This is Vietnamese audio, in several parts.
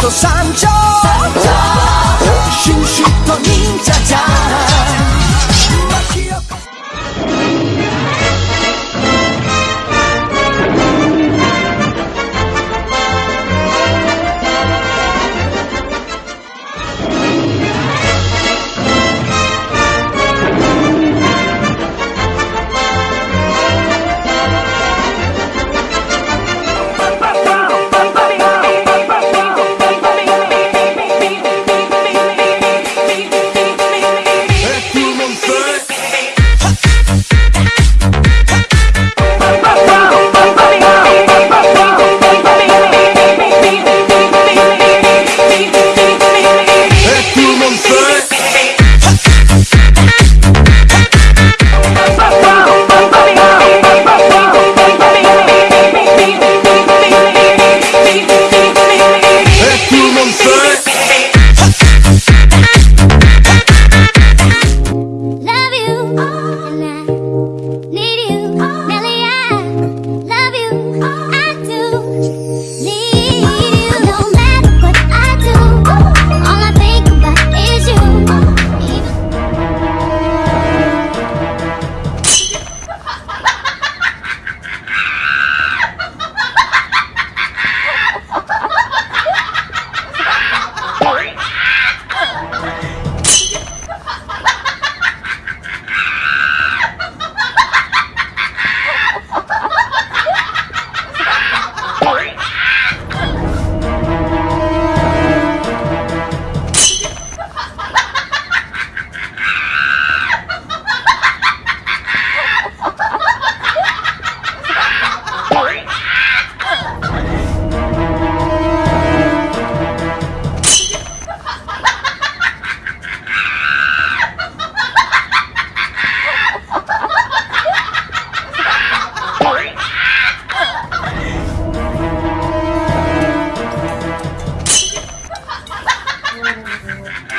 と山頂シュシュと忍者ちゃん あ!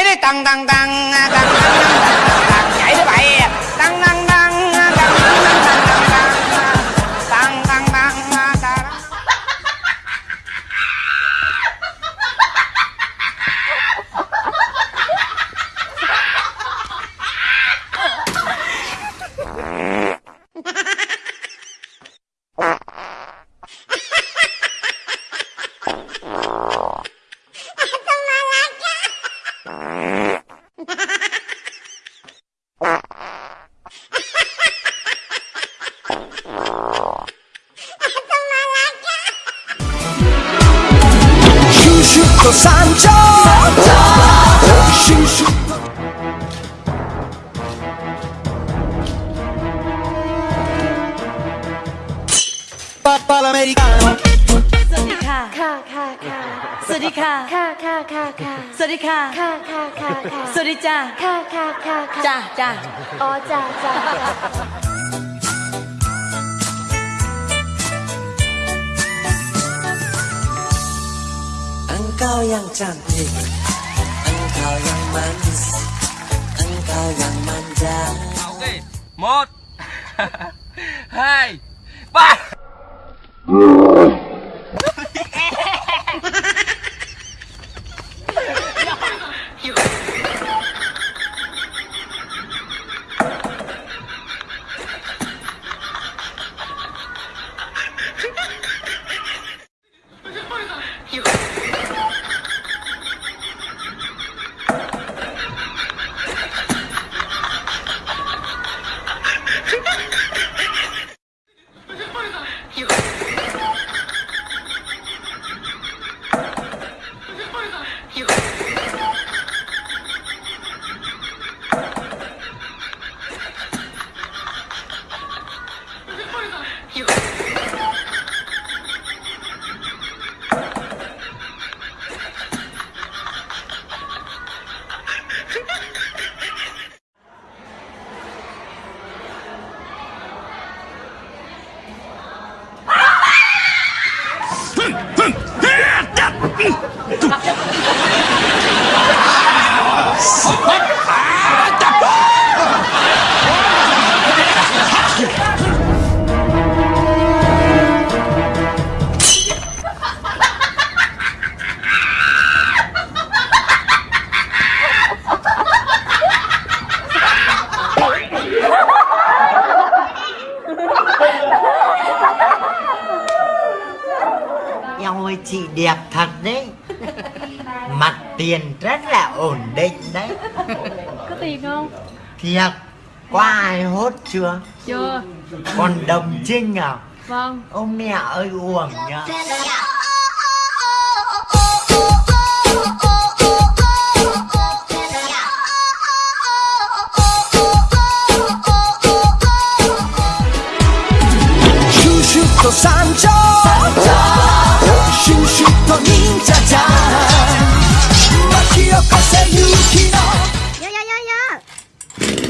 nhảy đi tầng đi tầng tầng tầng tầng tầng nhảy đi bạn 山丘。สวัสดีค่ะ ค่ะค่ะค่ะสวัสดีค่ะ ค่ะค่ะค่ะสวัสดีค่ะ ค่ะค่ะค่ะสวัสจ้าค่ะค่ะค่ะค่จ้าจ้าอ๋อ้จ้าจ้า engkau yang cantik Engkau yang manis Engkau yang manja Ok Một Hai Ba. đấy Mặt tiền rất là ổn định đấy Có tiền không? Thiệt Có ai hốt chưa? Chưa Còn đồng trinh à? Vâng Ông mẹ ơi uổng nhá dạ, dạ. you